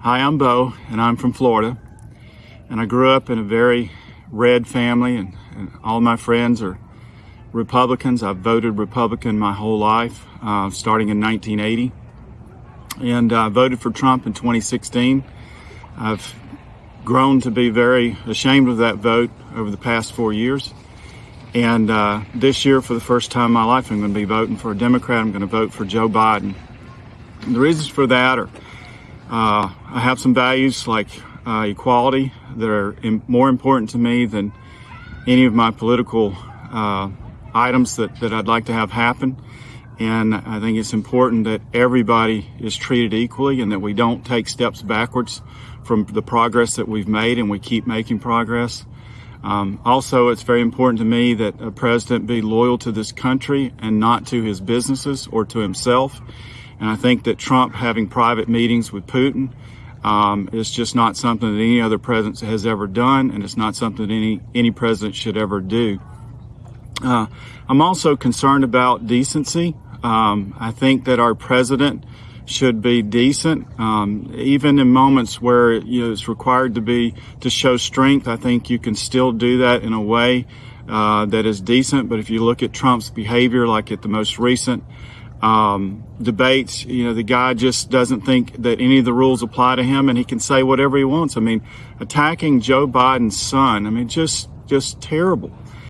Hi, I'm Bo, and I'm from Florida. And I grew up in a very red family, and, and all my friends are Republicans. I've voted Republican my whole life, uh, starting in 1980. And I voted for Trump in 2016. I've grown to be very ashamed of that vote over the past four years. And uh, this year, for the first time in my life, I'm going to be voting for a Democrat. I'm going to vote for Joe Biden. And the reasons for that are uh, I have some values like uh, equality that are more important to me than any of my political uh, items that, that I'd like to have happen. And I think it's important that everybody is treated equally and that we don't take steps backwards from the progress that we've made and we keep making progress. Um, also, it's very important to me that a president be loyal to this country and not to his businesses or to himself. And I think that Trump having private meetings with Putin um, is just not something that any other president has ever done, and it's not something that any, any president should ever do. Uh, I'm also concerned about decency. Um, I think that our president should be decent, um, even in moments where you know, it's required to be to show strength. I think you can still do that in a way uh, that is decent. But if you look at Trump's behavior, like at the most recent um, debates, you know, the guy just doesn't think that any of the rules apply to him and he can say whatever he wants. I mean, attacking Joe Biden's son, I mean, just, just terrible.